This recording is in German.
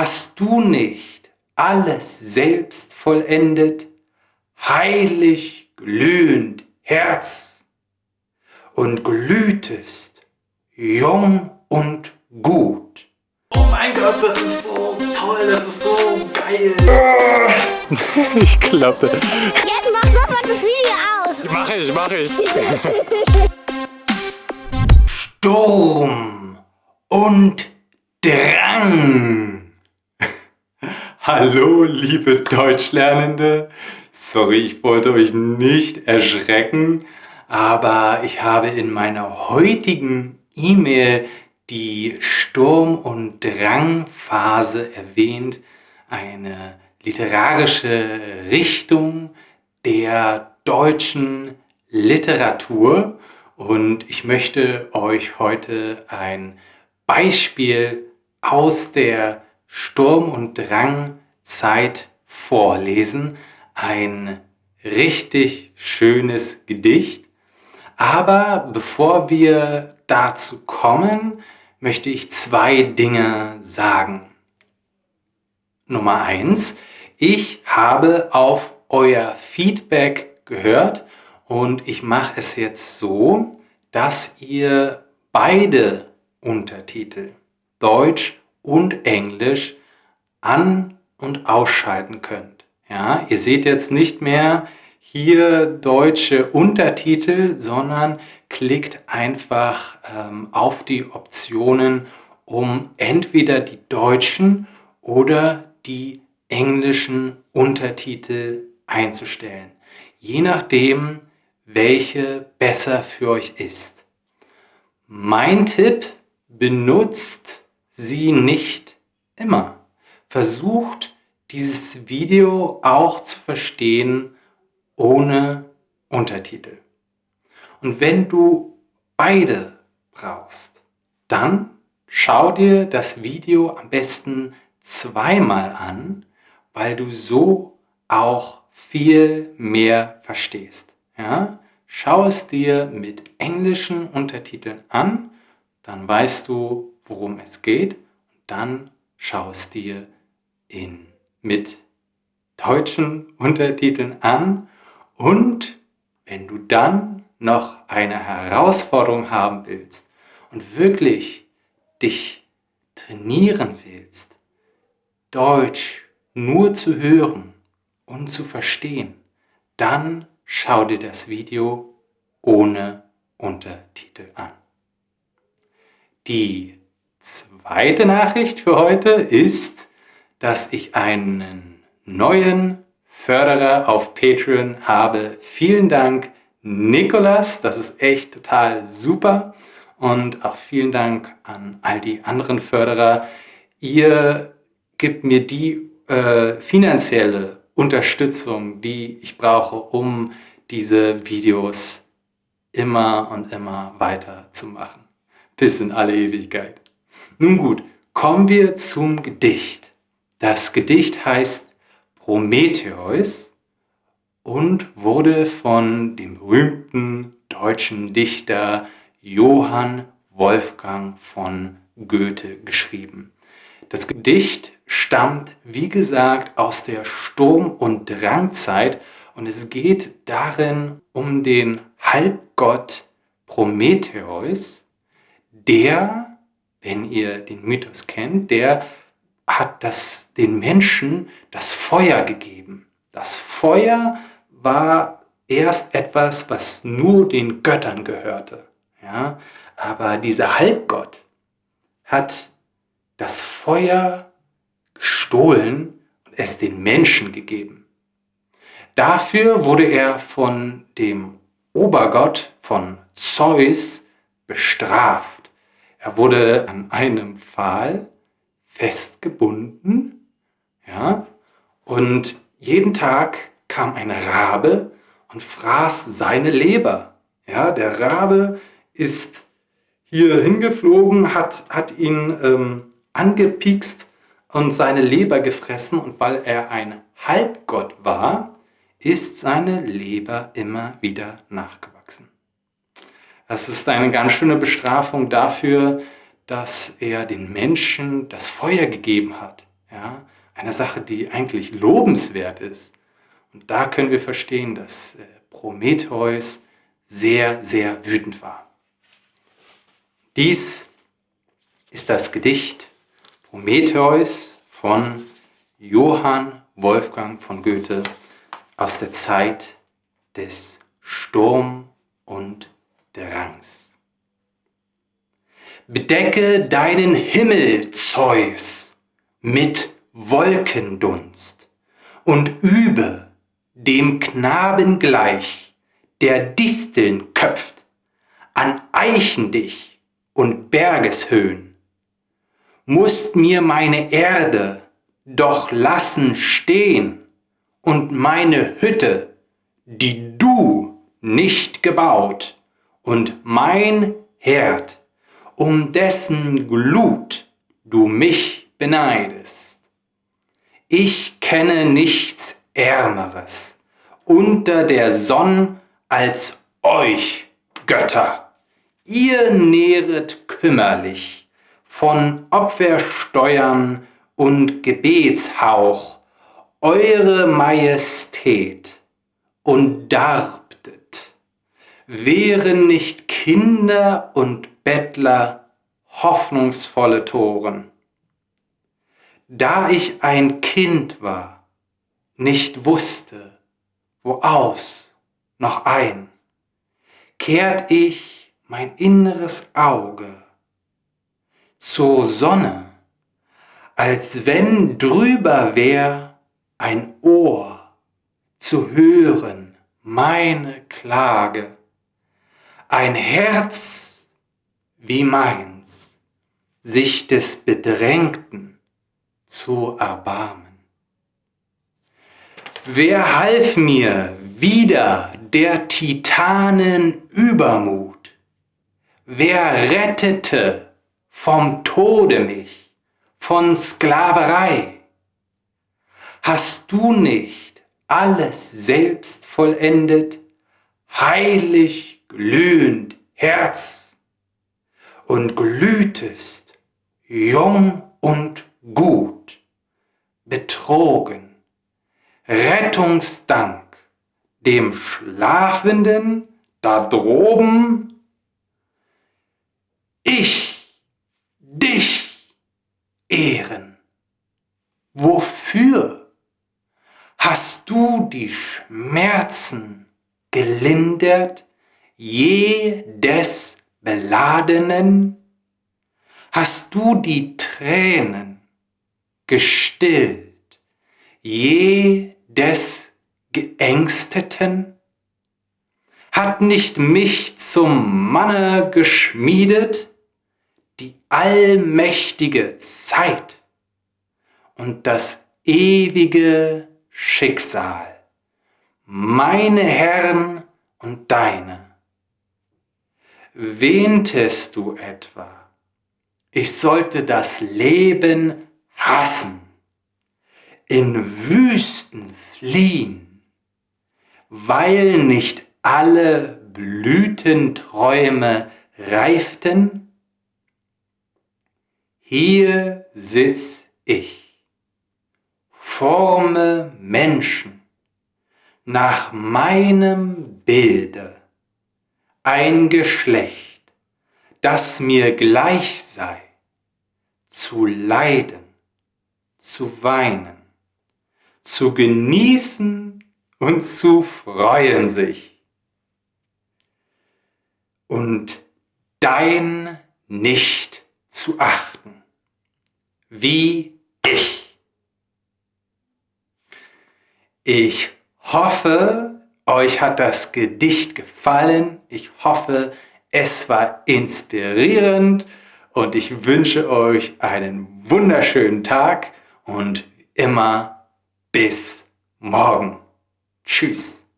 Hast du nicht alles selbst vollendet, heilig glühend Herz, und glühtest jung und gut? Oh mein Gott, das ist so toll, das ist so geil. ich klappe. Jetzt mach sofort das Video aus. Mach ich, mach ich. Sturm und Drang. Hallo, liebe Deutschlernende. Sorry, ich wollte euch nicht erschrecken, aber ich habe in meiner heutigen E-Mail die Sturm- und Drangphase erwähnt, eine literarische Richtung der deutschen Literatur und ich möchte euch heute ein Beispiel aus der Sturm- und Drangzeit vorlesen. Ein richtig schönes Gedicht. Aber bevor wir dazu kommen, möchte ich zwei Dinge sagen. Nummer eins: Ich habe auf euer Feedback gehört und ich mache es jetzt so, dass ihr beide Untertitel, Deutsch und Englisch, an- und ausschalten könnt. Ja, ihr seht jetzt nicht mehr hier deutsche Untertitel, sondern klickt einfach ähm, auf die Optionen, um entweder die deutschen oder die englischen Untertitel einzustellen. Je nachdem, welche besser für euch ist. Mein Tipp, benutzt sie nicht immer. Versucht dieses Video auch zu verstehen ohne Untertitel. Und wenn du beide brauchst, dann schau dir das Video am besten zweimal an, weil du so auch viel mehr verstehst. Ja? Schau es dir mit englischen Untertiteln an, dann weißt du, worum es geht. Und dann schau es dir in, mit deutschen Untertiteln an. Und wenn du dann noch eine Herausforderung haben willst und wirklich dich trainieren willst, Deutsch nur zu hören und zu verstehen, dann schau dir das Video ohne Untertitel an. Die zweite Nachricht für heute ist, dass ich einen neuen Förderer auf Patreon habe. Vielen Dank, Nikolas. Das ist echt total super. Und auch vielen Dank an all die anderen Förderer. Ihr gebt mir die äh, finanzielle Unterstützung, die ich brauche, um diese Videos immer und immer weiter zu machen. Bis in alle Ewigkeit. Nun gut, kommen wir zum Gedicht. Das Gedicht heißt Prometheus und wurde von dem berühmten deutschen Dichter Johann Wolfgang von Goethe geschrieben. Das Gedicht stammt, wie gesagt, aus der Sturm- und Drangzeit und es geht darin um den Halbgott Prometheus, der, wenn ihr den Mythos kennt, der hat das, den Menschen das Feuer gegeben. Das Feuer war erst etwas, was nur den Göttern gehörte. Ja? Aber dieser Halbgott hat das Feuer gestohlen und es den Menschen gegeben. Dafür wurde er von dem Obergott, von Zeus, bestraft. Er wurde an einem Pfahl festgebunden, ja, und jeden Tag kam ein Rabe und fraß seine Leber. Ja, der Rabe ist hier hingeflogen, hat, hat ihn ähm, angepikst und seine Leber gefressen und weil er ein Halbgott war, ist seine Leber immer wieder nachgewachsen. Das ist eine ganz schöne Bestrafung dafür, dass er den Menschen das Feuer gegeben hat. Ja? Eine Sache, die eigentlich lobenswert ist. Und da können wir verstehen, dass äh, Prometheus sehr, sehr wütend war. Dies ist das Gedicht Prometheus von Johann Wolfgang von Goethe aus der Zeit des Sturm und Drangs. Bedecke deinen Himmel, Zeus, mit Wolkendunst und übe dem Knaben gleich, der Disteln köpft, an Eichen dich und Bergeshöhen, musst mir meine Erde doch lassen stehen und meine Hütte, die du nicht gebaut, und mein Herd, um dessen Glut du mich beneidest. Ich kenne nichts Ärmeres unter der Sonn als euch, Götter. Ihr nähret kümmerlich von Opfersteuern und Gebetshauch eure Majestät und darbtet, wären nicht Kinder und Bettler hoffnungsvolle Toren. Da ich ein Kind war, nicht wusste, wo aus noch ein, kehrt ich mein inneres Auge zur Sonne, als wenn drüber wär ein Ohr zu hören meine Klage, ein Herz wie meins, sich des Bedrängten zu erbarmen. Wer half mir wieder der Titanen Übermut? Wer rettete vom Tode mich, von Sklaverei? Hast du nicht alles selbst vollendet, heilig glühend Herz, und glühtest jung und gut, betrogen, Rettungsdank dem Schlafenden da droben, ich dich ehren. Wofür hast du die Schmerzen gelindert, jedes Beladenen? Hast du die Tränen gestillt, je des Geängsteten? Hat nicht mich zum Manne geschmiedet die allmächtige Zeit und das ewige Schicksal, meine Herren und deine? Wähntest du etwa, ich sollte das Leben hassen? in Wüsten fliehen, weil nicht alle Blütenträume reiften? Hier sitz ich, forme Menschen nach meinem Bilde, ein Geschlecht, das mir gleich sei, zu leiden, zu weinen zu genießen und zu freuen sich. Und dein nicht zu achten, wie ich. Ich hoffe, euch hat das Gedicht gefallen. Ich hoffe, es war inspirierend und ich wünsche euch einen wunderschönen Tag und immer bis morgen. Tschüss.